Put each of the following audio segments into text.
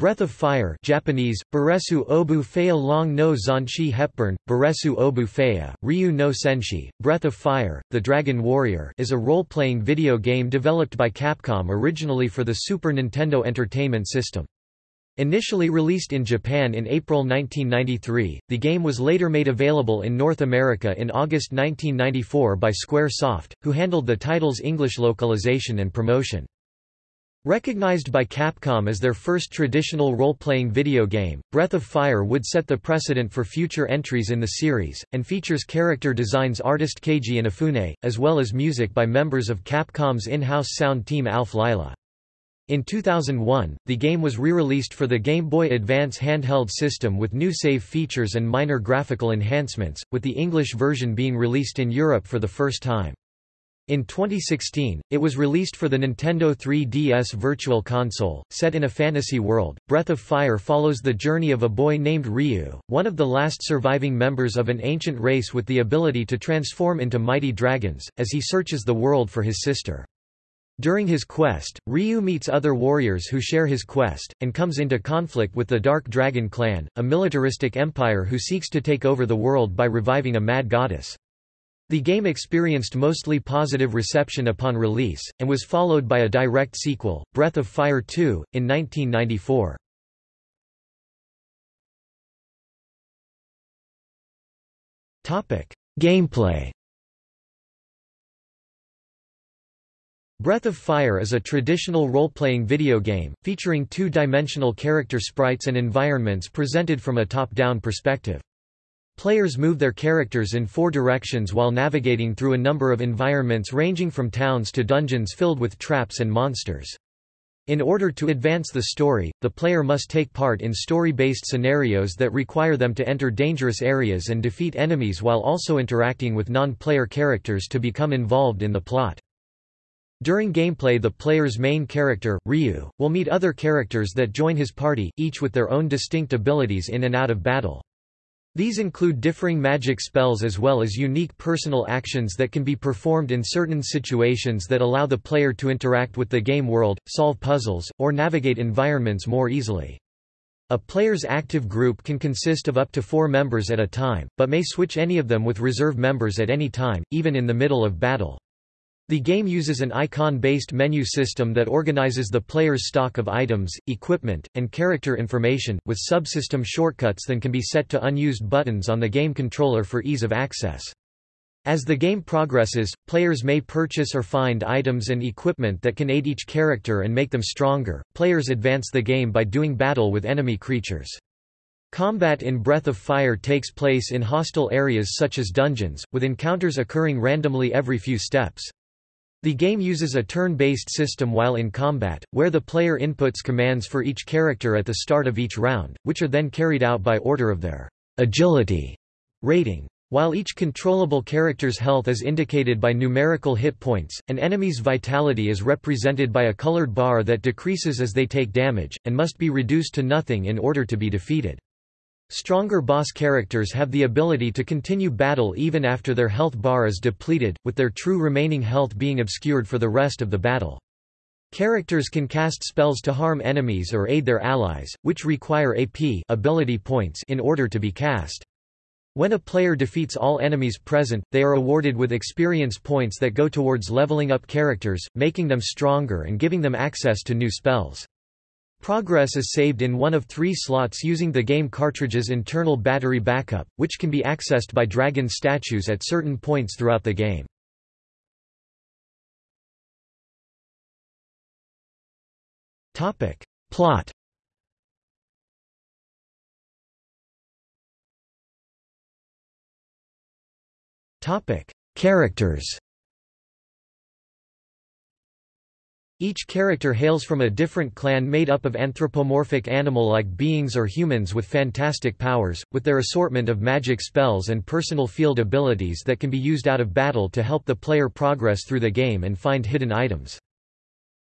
Breath of Fire Japanese, Baresu Obu Fea Long no Zanshi Hepburn, Baresu Obu Fea, Ryu no Senshi, Breath of Fire, The Dragon Warrior is a role-playing video game developed by Capcom originally for the Super Nintendo Entertainment System. Initially released in Japan in April 1993, the game was later made available in North America in August 1994 by Square Soft, who handled the title's English localization and promotion. Recognized by Capcom as their first traditional role-playing video game, Breath of Fire would set the precedent for future entries in the series, and features character designs artist Keiji Inafune, as well as music by members of Capcom's in-house sound team Alph Lyla. In 2001, the game was re-released for the Game Boy Advance handheld system with new save features and minor graphical enhancements, with the English version being released in Europe for the first time. In 2016, it was released for the Nintendo 3DS Virtual Console. Set in a fantasy world, Breath of Fire follows the journey of a boy named Ryu, one of the last surviving members of an ancient race with the ability to transform into mighty dragons, as he searches the world for his sister. During his quest, Ryu meets other warriors who share his quest, and comes into conflict with the Dark Dragon Clan, a militaristic empire who seeks to take over the world by reviving a mad goddess. The game experienced mostly positive reception upon release, and was followed by a direct sequel, Breath of Fire 2, in 1994. Gameplay Breath of Fire is a traditional role-playing video game, featuring two-dimensional character sprites and environments presented from a top-down perspective. Players move their characters in four directions while navigating through a number of environments ranging from towns to dungeons filled with traps and monsters. In order to advance the story, the player must take part in story-based scenarios that require them to enter dangerous areas and defeat enemies while also interacting with non-player characters to become involved in the plot. During gameplay the player's main character, Ryu, will meet other characters that join his party, each with their own distinct abilities in and out of battle. These include differing magic spells as well as unique personal actions that can be performed in certain situations that allow the player to interact with the game world, solve puzzles, or navigate environments more easily. A player's active group can consist of up to four members at a time, but may switch any of them with reserve members at any time, even in the middle of battle. The game uses an icon-based menu system that organizes the player's stock of items, equipment, and character information, with subsystem shortcuts that can be set to unused buttons on the game controller for ease of access. As the game progresses, players may purchase or find items and equipment that can aid each character and make them stronger. Players advance the game by doing battle with enemy creatures. Combat in Breath of Fire takes place in hostile areas such as dungeons, with encounters occurring randomly every few steps. The game uses a turn-based system while in combat, where the player inputs commands for each character at the start of each round, which are then carried out by order of their agility rating. While each controllable character's health is indicated by numerical hit points, an enemy's vitality is represented by a colored bar that decreases as they take damage, and must be reduced to nothing in order to be defeated. Stronger boss characters have the ability to continue battle even after their health bar is depleted, with their true remaining health being obscured for the rest of the battle. Characters can cast spells to harm enemies or aid their allies, which require AP ability points in order to be cast. When a player defeats all enemies present, they are awarded with experience points that go towards leveling up characters, making them stronger and giving them access to new spells. Progress is saved in one of three slots using the game cartridge's internal battery backup, which can be accessed by dragon statues at certain points throughout the game. Plot Characters Each character hails from a different clan made up of anthropomorphic animal-like beings or humans with fantastic powers, with their assortment of magic spells and personal field abilities that can be used out of battle to help the player progress through the game and find hidden items.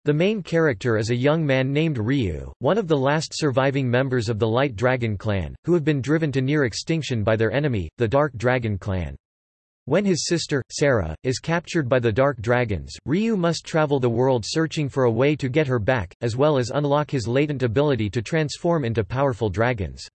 The main character is a young man named Ryu, one of the last surviving members of the Light Dragon clan, who have been driven to near extinction by their enemy, the Dark Dragon clan. When his sister, Sarah, is captured by the Dark Dragons, Ryu must travel the world searching for a way to get her back, as well as unlock his latent ability to transform into powerful dragons.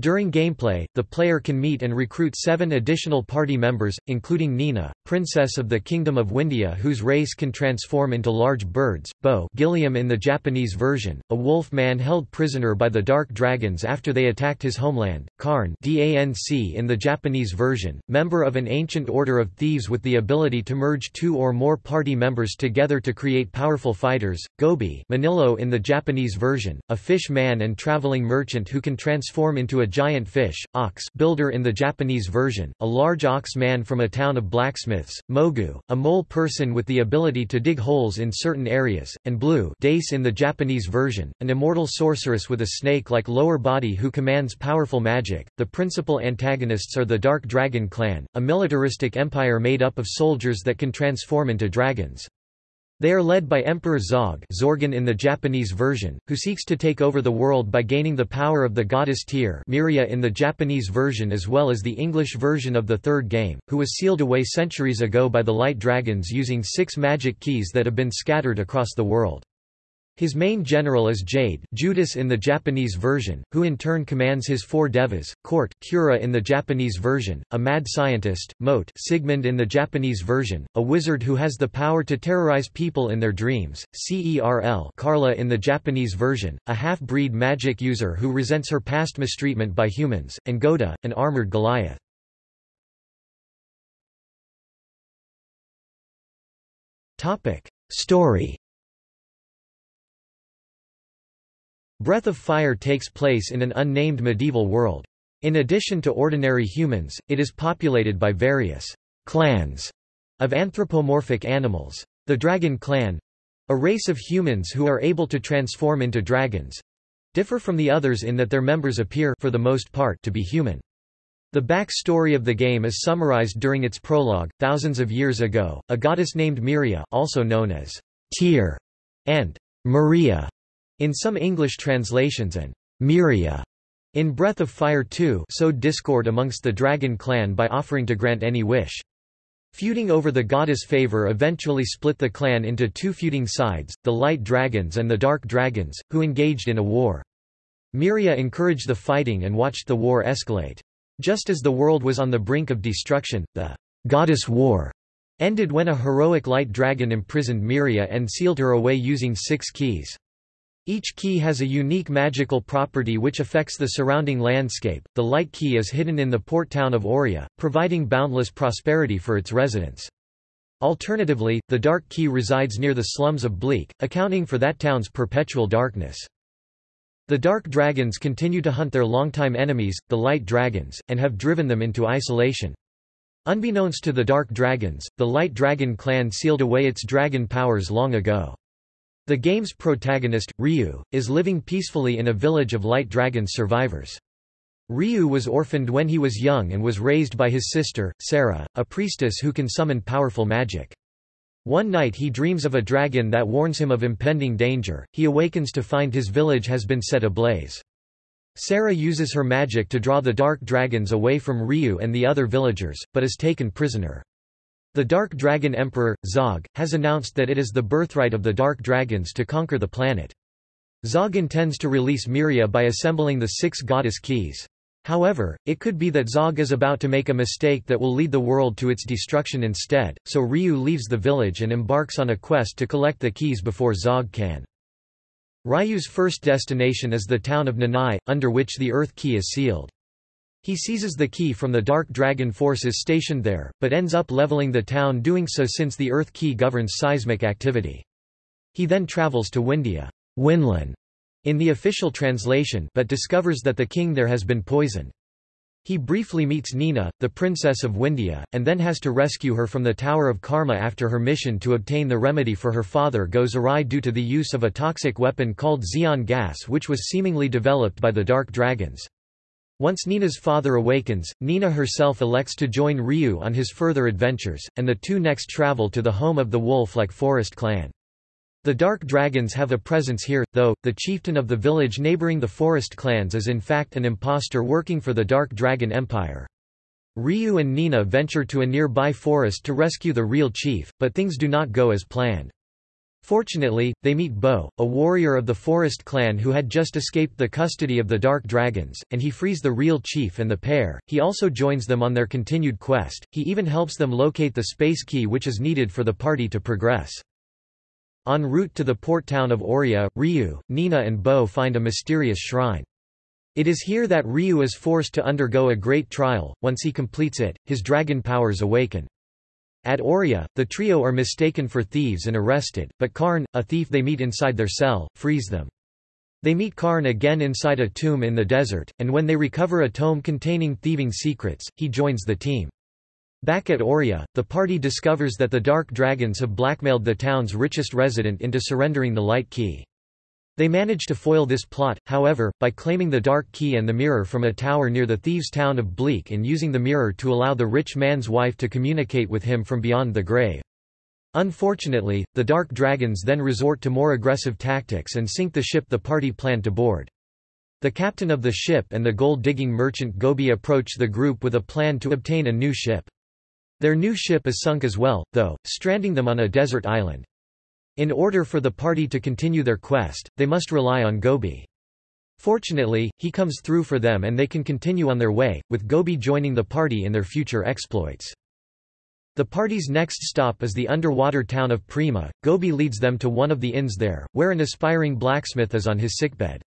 During gameplay, the player can meet and recruit seven additional party members, including Nina, Princess of the Kingdom of Windia whose race can transform into large birds, Bo Gilliam in the Japanese version, a wolf man held prisoner by the Dark Dragons after they attacked his homeland, Karn DANC in the Japanese version, member of an ancient order of thieves with the ability to merge two or more party members together to create powerful fighters, Gobi Manilo in the Japanese version, a fish man and traveling merchant who can transform into a giant fish, ox builder in the Japanese version, a large ox man from a town of blacksmiths, Mogu, a mole person with the ability to dig holes in certain areas, and Blue Dace in the Japanese version, an immortal sorceress with a snake-like lower body who commands powerful magic. The principal antagonists are the Dark Dragon clan, a militaristic empire made up of soldiers that can transform into dragons. They are led by Emperor Zog Zorgan in the Japanese version, who seeks to take over the world by gaining the power of the goddess Tyr Miria in the Japanese version as well as the English version of the third game, who was sealed away centuries ago by the Light Dragons using six magic keys that have been scattered across the world. His main general is Jade Judas in the Japanese version, who in turn commands his four devas, Cort Kura in the Japanese version, a mad scientist, Moat Sigmund in the Japanese version, a wizard who has the power to terrorize people in their dreams, Cerl Carla in the Japanese version, a half-breed magic user who resents her past mistreatment by humans, and Goda, an armored Goliath. Story Breath of Fire takes place in an unnamed medieval world. In addition to ordinary humans, it is populated by various clans of anthropomorphic animals. The Dragon Clan—a race of humans who are able to transform into dragons—differ from the others in that their members appear for the most part to be human. The backstory of the game is summarized during its prologue. Thousands of years ago, a goddess named Miria, also known as Tyr and Maria, in some English translations and Miria in Breath of Fire 2 sowed discord amongst the Dragon clan by offering to grant any wish. Feuding over the goddess' favor eventually split the clan into two feuding sides, the Light Dragons and the Dark Dragons, who engaged in a war. Miria encouraged the fighting and watched the war escalate. Just as the world was on the brink of destruction, the goddess war ended when a heroic light dragon imprisoned Miria and sealed her away using six keys. Each key has a unique magical property which affects the surrounding landscape. The light key is hidden in the port town of Oria, providing boundless prosperity for its residents. Alternatively, the dark key resides near the slums of Bleak, accounting for that town's perpetual darkness. The Dark Dragons continue to hunt their longtime enemies, the Light Dragons, and have driven them into isolation. Unbeknownst to the Dark Dragons, the Light Dragon clan sealed away its dragon powers long ago. The game's protagonist, Ryu, is living peacefully in a village of Light Dragon's survivors. Ryu was orphaned when he was young and was raised by his sister, Sarah, a priestess who can summon powerful magic. One night he dreams of a dragon that warns him of impending danger, he awakens to find his village has been set ablaze. Sarah uses her magic to draw the dark dragons away from Ryu and the other villagers, but is taken prisoner. The Dark Dragon Emperor, Zog, has announced that it is the birthright of the Dark Dragons to conquer the planet. Zog intends to release Miria by assembling the six goddess keys. However, it could be that Zog is about to make a mistake that will lead the world to its destruction instead, so Ryu leaves the village and embarks on a quest to collect the keys before Zog can. Ryu's first destination is the town of Nanai, under which the Earth Key is sealed. He seizes the key from the Dark Dragon forces stationed there, but ends up leveling the town doing so since the Earth Key governs seismic activity. He then travels to Windia Winlan, in the official translation but discovers that the king there has been poisoned. He briefly meets Nina, the princess of Windia, and then has to rescue her from the Tower of Karma after her mission to obtain the remedy for her father goes awry due to the use of a toxic weapon called Xeon gas which was seemingly developed by the Dark Dragons. Once Nina's father awakens, Nina herself elects to join Ryu on his further adventures, and the two next travel to the home of the wolf-like Forest clan. The Dark Dragons have a presence here, though, the chieftain of the village neighboring the Forest clans is in fact an impostor working for the Dark Dragon Empire. Ryu and Nina venture to a nearby forest to rescue the real chief, but things do not go as planned. Fortunately, they meet Bo, a warrior of the Forest clan who had just escaped the custody of the Dark Dragons, and he frees the real chief and the pair. He also joins them on their continued quest, he even helps them locate the space key which is needed for the party to progress. En route to the port town of Oria, Ryu, Nina and Bo find a mysterious shrine. It is here that Ryu is forced to undergo a great trial, once he completes it, his dragon powers awaken. At Oria, the trio are mistaken for thieves and arrested, but Karn, a thief they meet inside their cell, frees them. They meet Karn again inside a tomb in the desert, and when they recover a tome containing thieving secrets, he joins the team. Back at Oria, the party discovers that the Dark Dragons have blackmailed the town's richest resident into surrendering the Light Key. They manage to foil this plot, however, by claiming the Dark Key and the mirror from a tower near the thieves' town of Bleak and using the mirror to allow the rich man's wife to communicate with him from beyond the grave. Unfortunately, the Dark Dragons then resort to more aggressive tactics and sink the ship the party planned to board. The captain of the ship and the gold-digging merchant Gobi approach the group with a plan to obtain a new ship. Their new ship is sunk as well, though, stranding them on a desert island. In order for the party to continue their quest, they must rely on Gobi. Fortunately, he comes through for them and they can continue on their way, with Gobi joining the party in their future exploits. The party's next stop is the underwater town of Prima. Gobi leads them to one of the inns there, where an aspiring blacksmith is on his sickbed.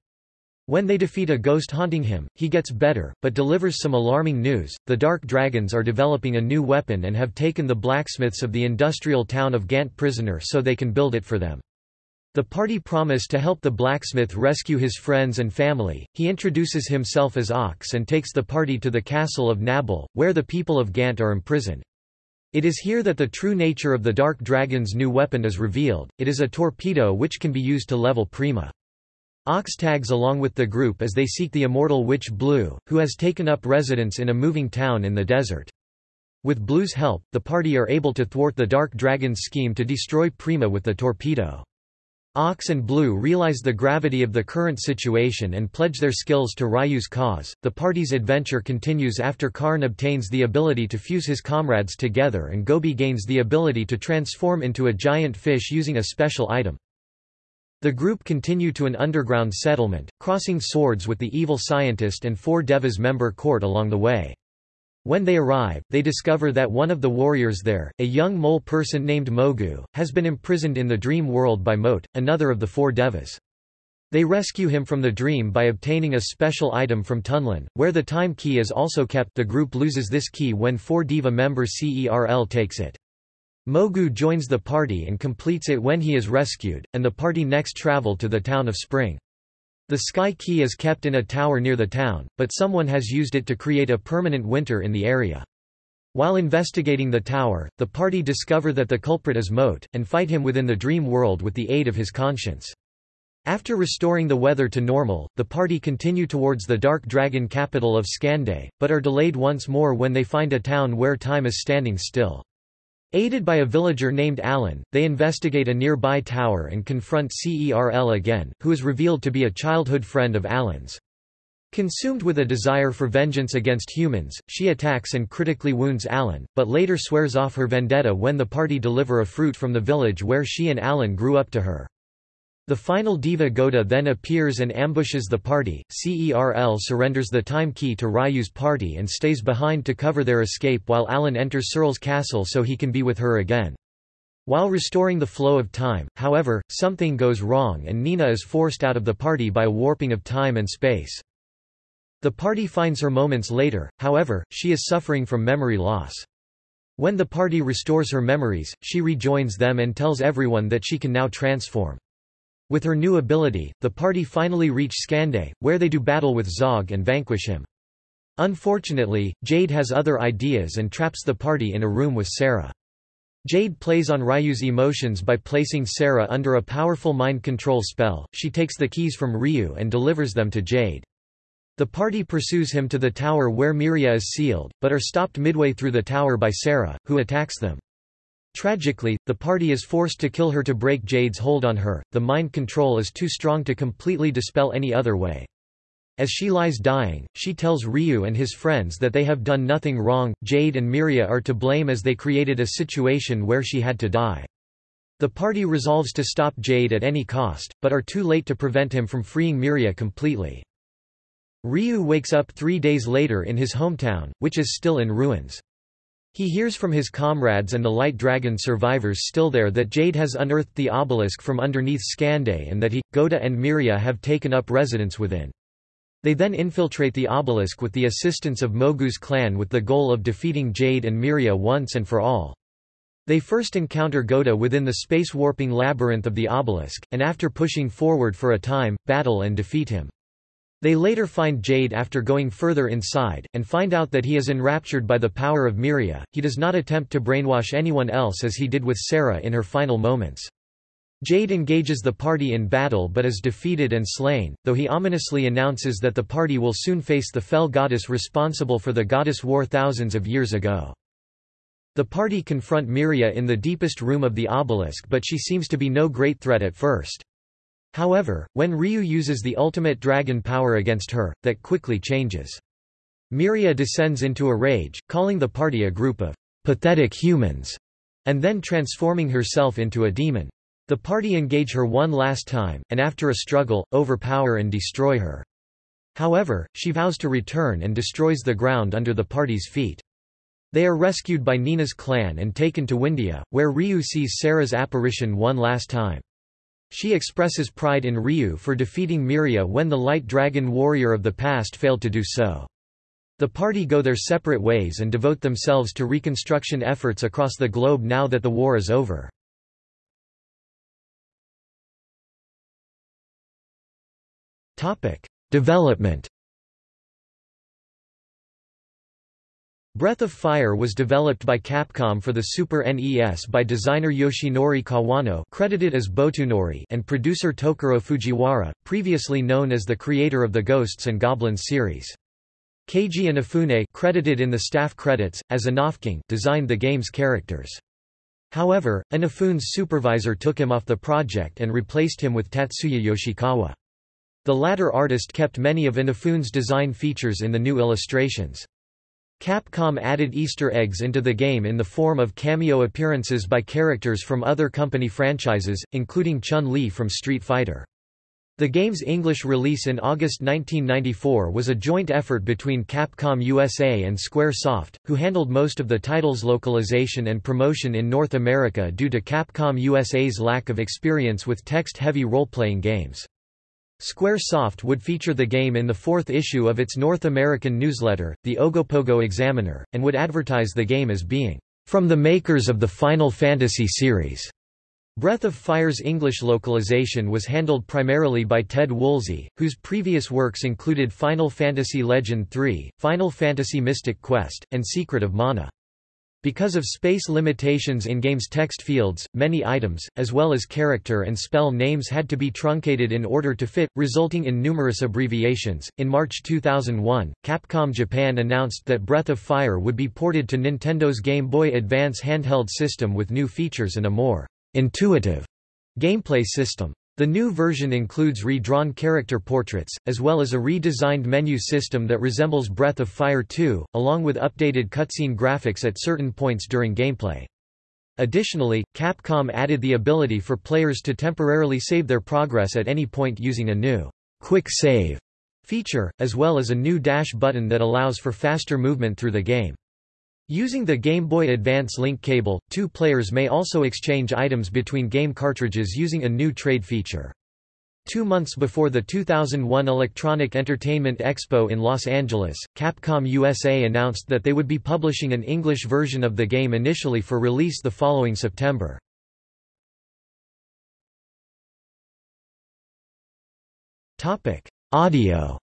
When they defeat a ghost haunting him, he gets better, but delivers some alarming news. The Dark Dragons are developing a new weapon and have taken the blacksmiths of the industrial town of Gant prisoner so they can build it for them. The party promise to help the blacksmith rescue his friends and family. He introduces himself as Ox and takes the party to the castle of Nabal, where the people of Gant are imprisoned. It is here that the true nature of the Dark Dragon's new weapon is revealed. It is a torpedo which can be used to level Prima. Ox tags along with the group as they seek the immortal witch Blue, who has taken up residence in a moving town in the desert. With Blue's help, the party are able to thwart the Dark Dragon's scheme to destroy Prima with the torpedo. Ox and Blue realize the gravity of the current situation and pledge their skills to Ryu's cause. The party's adventure continues after Karn obtains the ability to fuse his comrades together and Gobi gains the ability to transform into a giant fish using a special item. The group continue to an underground settlement, crossing swords with the evil scientist and four Devas member Cort along the way. When they arrive, they discover that one of the warriors there, a young mole person named Mogu, has been imprisoned in the dream world by Moat, another of the four Devas. They rescue him from the dream by obtaining a special item from Tunlan, where the time key is also kept the group loses this key when 4 Deva member CERL takes it. Mogu joins the party and completes it when he is rescued, and the party next travel to the town of Spring. The Sky Key is kept in a tower near the town, but someone has used it to create a permanent winter in the area. While investigating the tower, the party discover that the culprit is Moat, and fight him within the dream world with the aid of his conscience. After restoring the weather to normal, the party continue towards the Dark Dragon capital of Scande, but are delayed once more when they find a town where time is standing still. Aided by a villager named Alan, they investigate a nearby tower and confront CERL again, who is revealed to be a childhood friend of Alan's. Consumed with a desire for vengeance against humans, she attacks and critically wounds Alan, but later swears off her vendetta when the party deliver a fruit from the village where she and Alan grew up to her. The final Deva Goda then appears and ambushes the party. CERL surrenders the time key to Ryu's party and stays behind to cover their escape while Alan enters Cerl's castle so he can be with her again. While restoring the flow of time, however, something goes wrong and Nina is forced out of the party by a warping of time and space. The party finds her moments later, however, she is suffering from memory loss. When the party restores her memories, she rejoins them and tells everyone that she can now transform. With her new ability, the party finally reach Scande, where they do battle with Zog and vanquish him. Unfortunately, Jade has other ideas and traps the party in a room with Sarah. Jade plays on Ryu's emotions by placing Sarah under a powerful mind control spell. She takes the keys from Ryu and delivers them to Jade. The party pursues him to the tower where Miria is sealed, but are stopped midway through the tower by Sarah, who attacks them. Tragically, the party is forced to kill her to break Jade's hold on her, the mind control is too strong to completely dispel any other way. As she lies dying, she tells Ryu and his friends that they have done nothing wrong, Jade and Miria are to blame as they created a situation where she had to die. The party resolves to stop Jade at any cost, but are too late to prevent him from freeing Miria completely. Ryu wakes up three days later in his hometown, which is still in ruins. He hears from his comrades and the Light Dragon survivors still there that Jade has unearthed the obelisk from underneath Scande and that he, Goda and Miria have taken up residence within. They then infiltrate the obelisk with the assistance of Mogu's clan with the goal of defeating Jade and Miria once and for all. They first encounter Goda within the space-warping labyrinth of the obelisk, and after pushing forward for a time, battle and defeat him. They later find Jade after going further inside, and find out that he is enraptured by the power of Miria. He does not attempt to brainwash anyone else as he did with Sarah in her final moments. Jade engages the party in battle but is defeated and slain, though he ominously announces that the party will soon face the fell goddess responsible for the goddess war thousands of years ago. The party confront Miria in the deepest room of the obelisk but she seems to be no great threat at first. However, when Ryu uses the ultimate dragon power against her, that quickly changes. Miria descends into a rage, calling the party a group of pathetic humans, and then transforming herself into a demon. The party engage her one last time, and after a struggle, overpower and destroy her. However, she vows to return and destroys the ground under the party's feet. They are rescued by Nina's clan and taken to Windia, where Ryu sees Sarah's apparition one last time. She expresses pride in Ryu for defeating Miria when the Light Dragon warrior of the past failed to do so. The party go their separate ways and devote themselves to reconstruction efforts across the globe now that the war is over. Development Breath of Fire was developed by Capcom for the Super NES by designer Yoshinori Kawano credited as Botunori and producer Tokuro Fujiwara, previously known as the creator of the Ghosts and Goblins series. Keiji Inafune credited in the staff credits, as Inafking designed the game's characters. However, Inafune's supervisor took him off the project and replaced him with Tatsuya Yoshikawa. The latter artist kept many of Inafune's design features in the new illustrations. Capcom added Easter eggs into the game in the form of cameo appearances by characters from other company franchises, including Chun-Li from Street Fighter. The game's English release in August 1994 was a joint effort between Capcom USA and Squaresoft, who handled most of the title's localization and promotion in North America due to Capcom USA's lack of experience with text-heavy role-playing games. Squaresoft would feature the game in the fourth issue of its North American newsletter, the Ogopogo Examiner, and would advertise the game as being, "...from the makers of the Final Fantasy series." Breath of Fire's English localization was handled primarily by Ted Woolsey, whose previous works included Final Fantasy Legend III, Final Fantasy Mystic Quest, and Secret of Mana. Because of space limitations in game's text fields, many items, as well as character and spell names had to be truncated in order to fit, resulting in numerous abbreviations. In March 2001, Capcom Japan announced that Breath of Fire would be ported to Nintendo's Game Boy Advance handheld system with new features and a more intuitive gameplay system. The new version includes redrawn character portraits, as well as a redesigned menu system that resembles Breath of Fire 2, along with updated cutscene graphics at certain points during gameplay. Additionally, Capcom added the ability for players to temporarily save their progress at any point using a new Quick Save feature, as well as a new dash button that allows for faster movement through the game. Using the Game Boy Advance link cable, two players may also exchange items between game cartridges using a new trade feature. Two months before the 2001 Electronic Entertainment Expo in Los Angeles, Capcom USA announced that they would be publishing an English version of the game initially for release the following September. Audio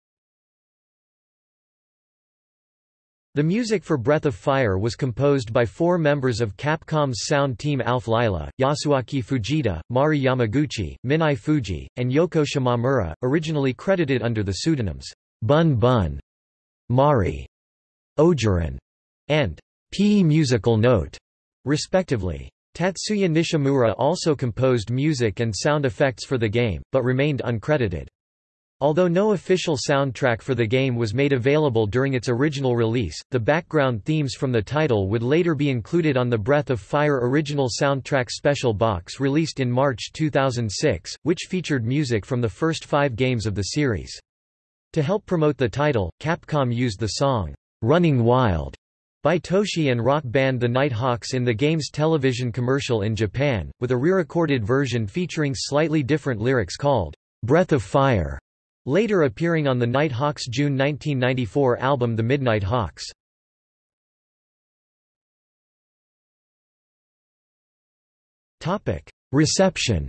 The music for Breath of Fire was composed by four members of Capcom's sound team Alph Lyla, Yasuaki Fujita, Mari Yamaguchi, Minae Fujii, and Yoko Shimamura, originally credited under the pseudonyms Bun Bun, Mari, Ojuran, and P Musical Note, respectively. Tatsuya Nishimura also composed music and sound effects for the game, but remained uncredited. Although no official soundtrack for the game was made available during its original release, the background themes from the title would later be included on the Breath of Fire original soundtrack special box released in March 2006, which featured music from the first five games of the series. To help promote the title, Capcom used the song, "'Running Wild' by Toshi and rock band The Nighthawks in the game's television commercial in Japan, with a re-recorded version featuring slightly different lyrics called, "'Breath of Fire' later appearing on the Nighthawks' June 1994 album The Midnight Hawks. Reception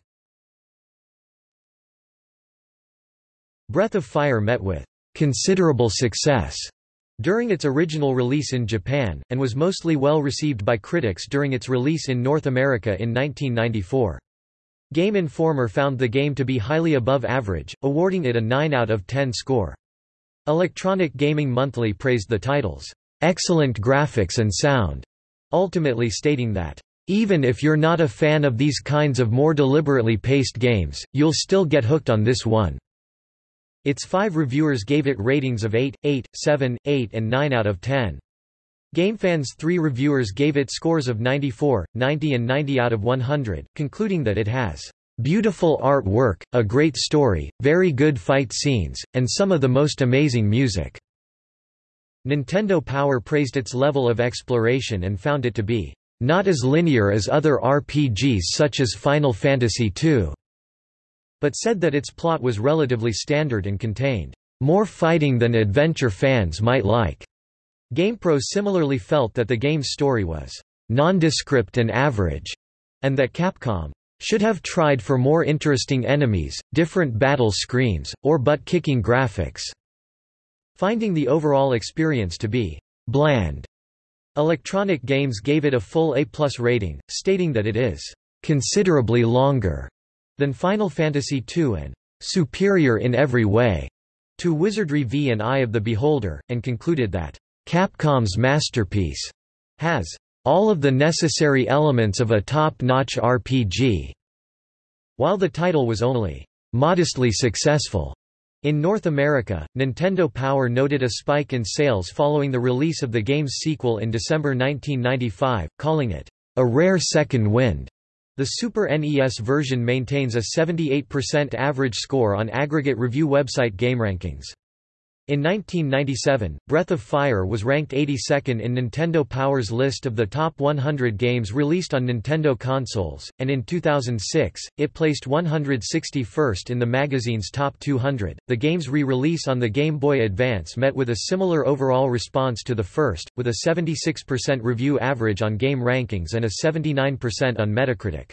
Breath of Fire met with considerable success during its original release in Japan, and was mostly well received by critics during its release in North America in 1994. Game Informer found the game to be highly above average, awarding it a 9 out of 10 score. Electronic Gaming Monthly praised the title's excellent graphics and sound, ultimately stating that, even if you're not a fan of these kinds of more deliberately paced games, you'll still get hooked on this one. Its five reviewers gave it ratings of 8, 8, 7, 8 and 9 out of 10. GameFan's three reviewers gave it scores of 94, 90 and 90 out of 100, concluding that it has beautiful artwork, a great story, very good fight scenes, and some of the most amazing music." Nintendo Power praised its level of exploration and found it to be not as linear as other RPGs such as Final Fantasy II, but said that its plot was relatively standard and contained more fighting than adventure fans might like. GamePro similarly felt that the game's story was nondescript and average, and that Capcom should have tried for more interesting enemies, different battle screens, or butt-kicking graphics, finding the overall experience to be bland. Electronic Games gave it a full A+ rating, stating that it is considerably longer than Final Fantasy II and superior in every way to Wizardry V and Eye of the Beholder, and concluded that Capcom's masterpiece has all of the necessary elements of a top-notch RPG. While the title was only modestly successful in North America, Nintendo Power noted a spike in sales following the release of the game's sequel in December 1995, calling it a rare second wind. The Super NES version maintains a 78% average score on aggregate review website GameRankings. In 1997, Breath of Fire was ranked 82nd in Nintendo Power's list of the top 100 games released on Nintendo consoles, and in 2006, it placed 161st in the magazine's top 200. The game's re release on the Game Boy Advance met with a similar overall response to the first, with a 76% review average on Game Rankings and a 79% on Metacritic.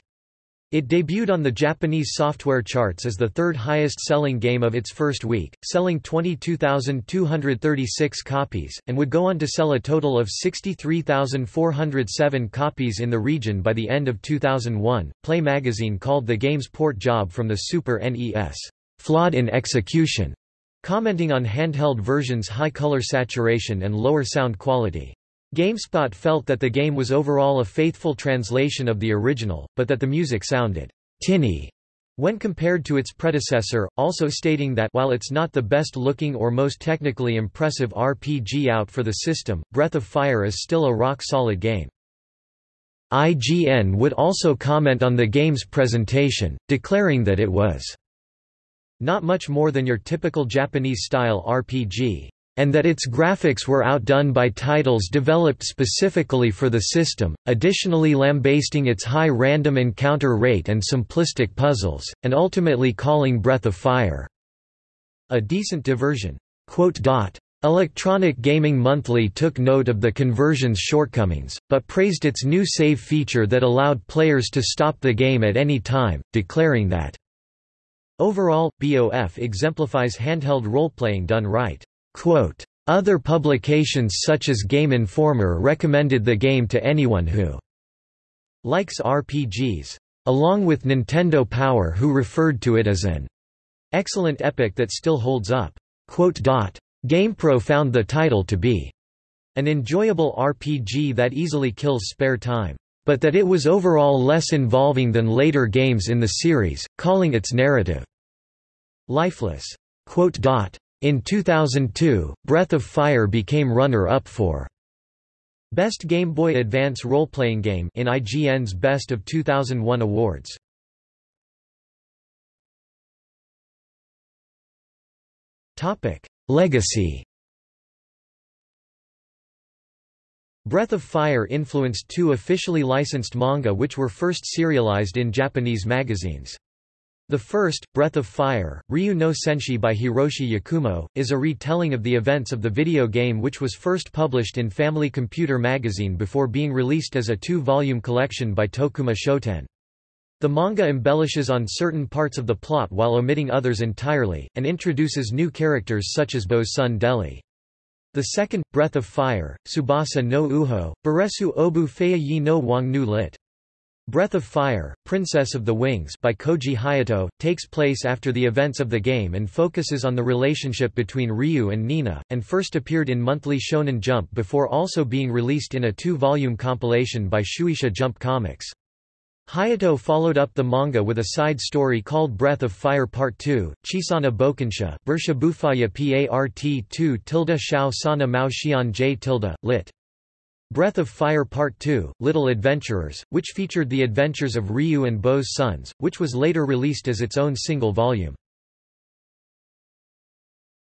It debuted on the Japanese software charts as the third highest-selling game of its first week, selling 22,236 copies, and would go on to sell a total of 63,407 copies in the region by the end of 2001. Play magazine called the game's port job from the Super NES, "...flawed in execution", commenting on handheld version's high color saturation and lower sound quality. GameSpot felt that the game was overall a faithful translation of the original, but that the music sounded tinny when compared to its predecessor, also stating that while it's not the best-looking or most technically impressive RPG out for the system, Breath of Fire is still a rock-solid game. IGN would also comment on the game's presentation, declaring that it was not much more than your typical Japanese-style RPG and that its graphics were outdone by titles developed specifically for the system, additionally lambasting its high random encounter rate and simplistic puzzles, and ultimately calling Breath of Fire a decent diversion. Electronic Gaming Monthly took note of the conversion's shortcomings, but praised its new save feature that allowed players to stop the game at any time, declaring that Overall, BOF exemplifies handheld role-playing done right. Other publications such as Game Informer recommended the game to anyone who likes RPGs, along with Nintendo Power who referred to it as an excellent epic that still holds up. GamePro found the title to be an enjoyable RPG that easily kills spare time, but that it was overall less involving than later games in the series, calling its narrative lifeless. In 2002, Breath of Fire became runner-up for Best Game Boy Advance Role-Playing Game in IGN's Best of 2001 awards. Legacy Breath of Fire influenced two officially licensed manga which were first serialized in Japanese magazines. The first, Breath of Fire, Ryu no Senshi by Hiroshi Yakumo, is a retelling of the events of the video game which was first published in Family Computer magazine before being released as a two-volume collection by Tokuma Shoten. The manga embellishes on certain parts of the plot while omitting others entirely, and introduces new characters such as Bo's son Deli. The second, Breath of Fire, Subasa no Uho, Baresu Obu Feiya yi no Wangnu lit. Breath of Fire, Princess of the Wings by Koji Hayato, takes place after the events of the game and focuses on the relationship between Ryu and Nina, and first appeared in Monthly Shonen Jump before also being released in a two-volume compilation by Shueisha Jump Comics. Hayato followed up the manga with a side story called Breath of Fire Part 2, Chisana Bokensha, Bersha Bufaya Part 2 tilde Shao Sana Mao Xian J tilde, lit. Breath of Fire Part 2, Little Adventurers, which featured the adventures of Ryu and Bo's sons, which was later released as its own single volume.